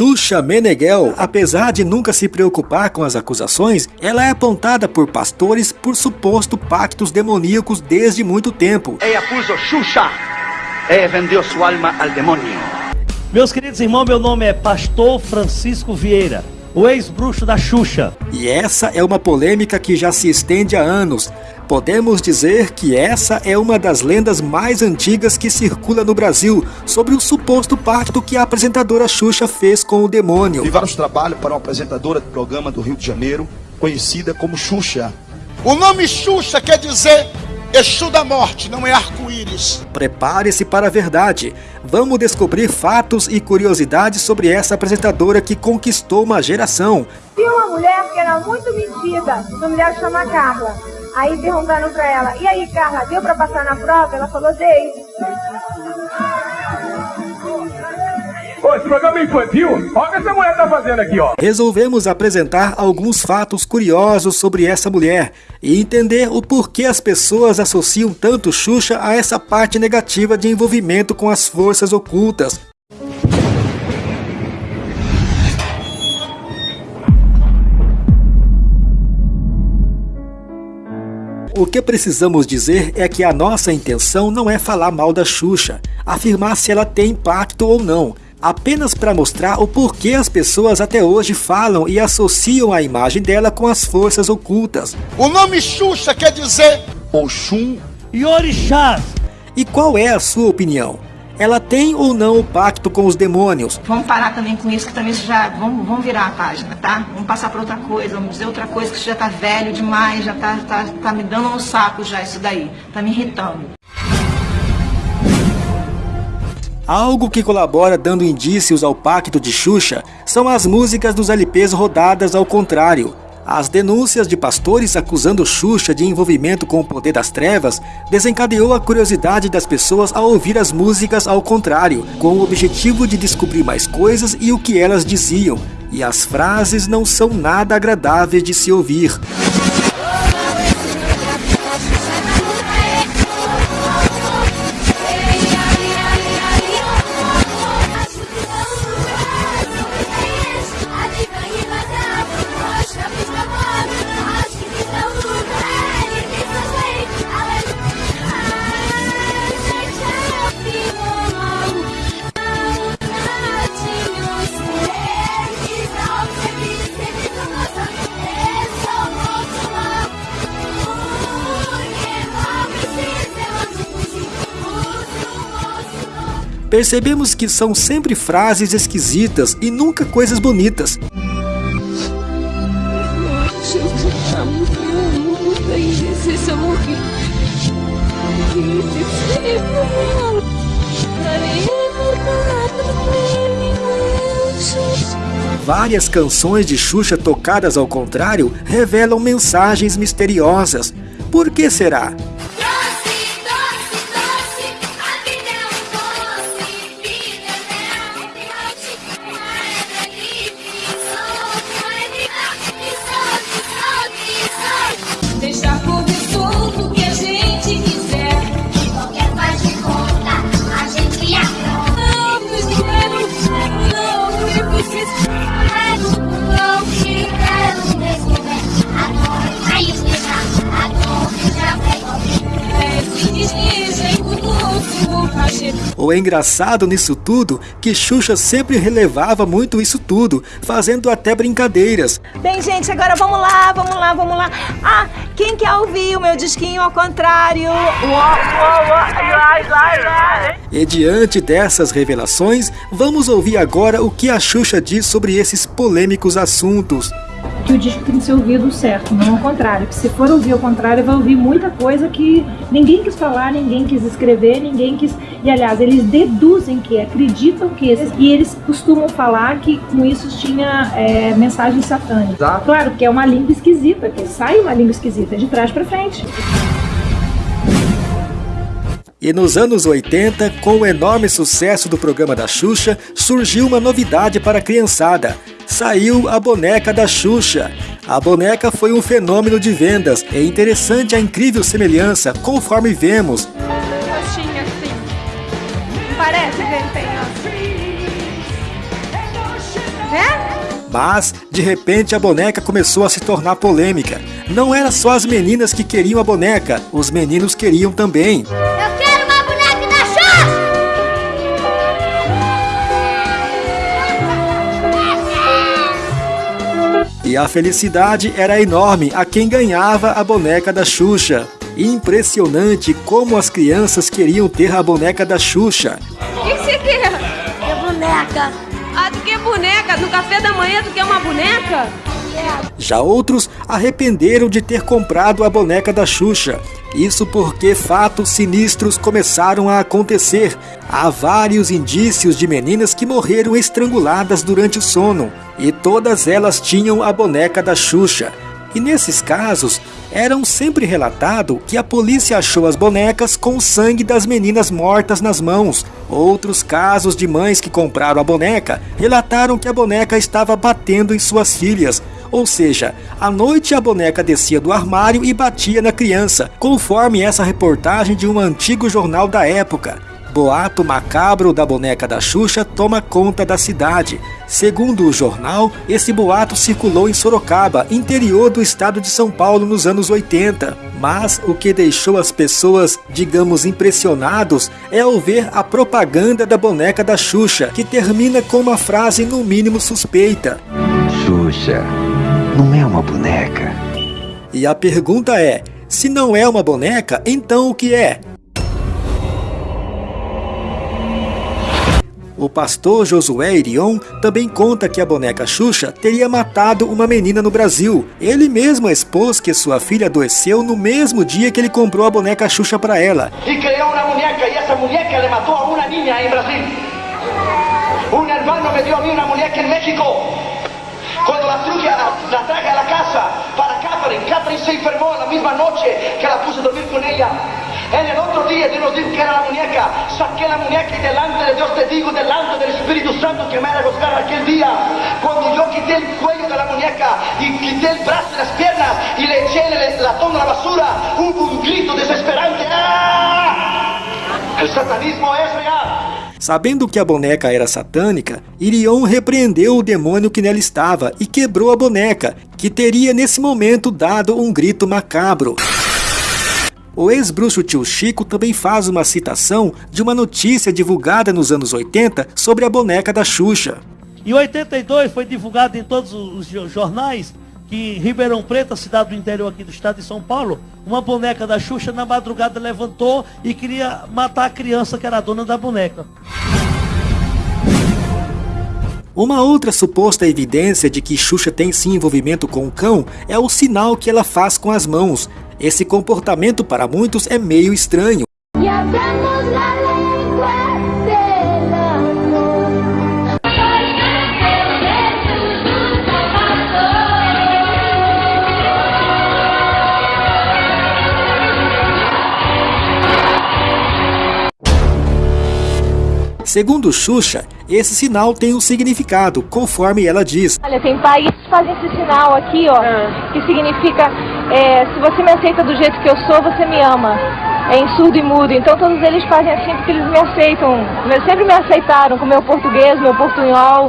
Xuxa Meneghel, apesar de nunca se preocupar com as acusações, ela é apontada por pastores por suposto pactos demoníacos desde muito tempo. Ella puso Xuxa e vendeu sua alma ao demônio. Meus queridos irmãos, meu nome é Pastor Francisco Vieira, o ex-bruxo da Xuxa. E essa é uma polêmica que já se estende há anos. Podemos dizer que essa é uma das lendas mais antigas que circula no Brasil sobre o suposto pacto que a apresentadora Xuxa fez com o demônio. Vi vários trabalhos para uma apresentadora de programa do Rio de Janeiro, conhecida como Xuxa. O nome Xuxa quer dizer Exu da morte, não é arco-íris. Prepare-se para a verdade. Vamos descobrir fatos e curiosidades sobre essa apresentadora que conquistou uma geração. Tinha uma mulher que era muito metida, uma mulher chama Carla. Aí perguntaram pra ela, e aí Carla, deu pra passar na prova? Ela falou, dei. Esse programa é infantil? Olha o que essa mulher tá fazendo aqui, ó. Resolvemos apresentar alguns fatos curiosos sobre essa mulher e entender o porquê as pessoas associam tanto Xuxa a essa parte negativa de envolvimento com as forças ocultas. O que precisamos dizer é que a nossa intenção não é falar mal da Xuxa, afirmar se ela tem impacto ou não, apenas para mostrar o porquê as pessoas até hoje falam e associam a imagem dela com as forças ocultas. O nome Xuxa quer dizer Oxum E orixás. E qual é a sua opinião? Ela tem ou não o pacto com os demônios? Vamos parar também com isso, que também isso já. Vamos, vamos virar a página, tá? Vamos passar para outra coisa, vamos dizer outra coisa, que isso já tá velho demais, já tá, tá, tá me dando no saco já isso daí. Tá me irritando. Algo que colabora dando indícios ao pacto de Xuxa são as músicas dos LPs rodadas ao contrário. As denúncias de pastores acusando Xuxa de envolvimento com o poder das trevas desencadeou a curiosidade das pessoas a ouvir as músicas ao contrário, com o objetivo de descobrir mais coisas e o que elas diziam. E as frases não são nada agradáveis de se ouvir. Percebemos que são sempre frases esquisitas e nunca coisas bonitas. Várias canções de Xuxa tocadas ao contrário revelam mensagens misteriosas. Por que será? Cachê. O engraçado nisso tudo que Xuxa sempre relevava muito isso tudo, fazendo até brincadeiras. Bem, gente, agora vamos lá, vamos lá, vamos lá. Ah, quem quer ouvir o meu disquinho ao contrário? E diante dessas revelações, vamos ouvir agora o que a Xuxa diz sobre esses polêmicos assuntos. Que o disco tem que ser ouvido certo, não ao contrário. Que se for ouvir ao contrário, vai ouvir muita coisa que ninguém quis falar, ninguém quis escrever, ninguém quis. E aliás, eles deduzem que, acreditam que, e eles costumam falar que com isso tinha é, mensagens satânicas. Exato. Claro que é uma língua esquisita, que sai uma língua esquisita de trás para frente. E nos anos 80, com o enorme sucesso do programa da Xuxa, surgiu uma novidade para a criançada. Saiu a boneca da Xuxa. A boneca foi um fenômeno de vendas. É interessante a incrível semelhança, conforme vemos. Roxinha assim. Parece tem, ó. Mas, de repente, a boneca começou a se tornar polêmica. Não era só as meninas que queriam a boneca, os meninos queriam também. E a felicidade era enorme a quem ganhava a boneca da Xuxa. Impressionante como as crianças queriam ter a boneca da Xuxa. O que, que você quer? Quer boneca? Ah, tu quer boneca? No café da manhã tu quer uma boneca? Já outros arrependeram de ter comprado a boneca da Xuxa. Isso porque fatos sinistros começaram a acontecer. Há vários indícios de meninas que morreram estranguladas durante o sono, e todas elas tinham a boneca da Xuxa. E nesses casos, eram sempre relatado que a polícia achou as bonecas com o sangue das meninas mortas nas mãos. Outros casos de mães que compraram a boneca relataram que a boneca estava batendo em suas filhas. Ou seja, à noite a boneca descia do armário e batia na criança, conforme essa reportagem de um antigo jornal da época. Boato macabro da boneca da Xuxa toma conta da cidade. Segundo o jornal, esse boato circulou em Sorocaba, interior do estado de São Paulo nos anos 80. Mas o que deixou as pessoas, digamos, impressionados é ao ver a propaganda da boneca da Xuxa, que termina com uma frase no mínimo suspeita. Xuxa, não é uma boneca. E a pergunta é: se não é uma boneca, então o que é? O pastor Josué Irion também conta que a boneca Xuxa teria matado uma menina no Brasil. Ele mesmo expôs que sua filha adoeceu no mesmo dia que ele comprou a boneca Xuxa para ela. Y creó una muñeca y esa muñeca le mató a una niña en Brasil. Un hermano me dio a mí una muñeca en México. Cuando la traje, a- la traje a la casa para Catherine, Catherine se enfermó la misma noche que la puse a dormir con ella. En el otro día Dios nos dijo que era la muñeca. Saqué la muñeca y delante de Dios te digo, delante del Espíritu Santo que me era juzgar aquel día. Cuando yo quité el cuello de la muñeca y quité el brazo y las piernas y le eché el latón a la basura, hubo un grito desesperante. ¡Ah! El satanismo es real. Sabendo que a boneca era satânica, Irion repreendeu o demônio que nela estava e quebrou a boneca, que teria nesse momento dado um grito macabro. O ex-bruxo tio Chico também faz uma citação de uma notícia divulgada nos anos 80 sobre a boneca da Xuxa. Em 82 foi divulgado em todos os jo- jornais que em Ribeirão Preto, a cidade do interior aqui do estado de São Paulo, uma boneca da Xuxa na madrugada levantou e queria matar a criança que era a dona da boneca. Uma outra suposta evidência de que Xuxa tem sim envolvimento com o cão é o sinal que ela faz com as mãos. Esse comportamento para muitos é meio estranho. Segundo Xuxa, esse sinal tem um significado, conforme ela diz. Olha, tem países que fazem esse sinal aqui, ó, que significa é, se você me aceita do jeito que eu sou, você me ama. É em surdo e mudo. Então todos eles fazem assim porque eles me aceitam. Eles sempre me aceitaram com meu português, meu portunhol,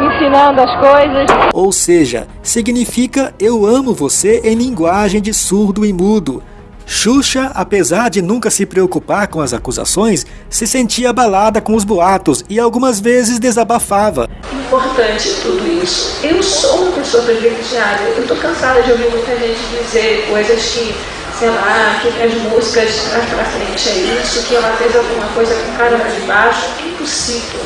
me ensinando as coisas. Ou seja, significa eu amo você em linguagem de surdo e mudo. Xuxa, apesar de nunca se preocupar com as acusações, se sentia abalada com os boatos e algumas vezes desabafava. importante tudo isso. Eu sou uma pessoa privilegiada. Eu tô cansada de ouvir muita gente dizer coisas que, sei lá, que as músicas pra frente é isso, que ela fez alguma coisa com cara de baixo. É impossível.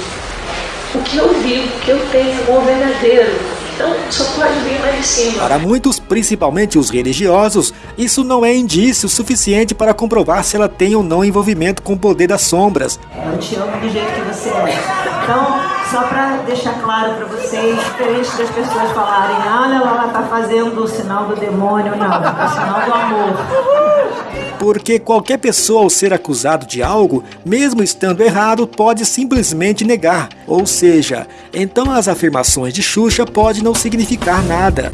O que eu vivo, o que eu tenho é amor verdadeiro. Então só pode vir lá de cima. Para muitos, principalmente os religiosos, isso não é indício suficiente para comprovar se ela tem ou não envolvimento com o poder das sombras. Eu te amo do jeito que você é. Então, só pra deixar claro pra vocês, diferente das pessoas falarem, "Ah, olha lá, ela tá fazendo o sinal do demônio, não, é o sinal do amor. Porque qualquer pessoa ao ser acusado de algo, mesmo estando errado, pode simplesmente negar. Ou seja, então as afirmações de Xuxa podem não significar nada.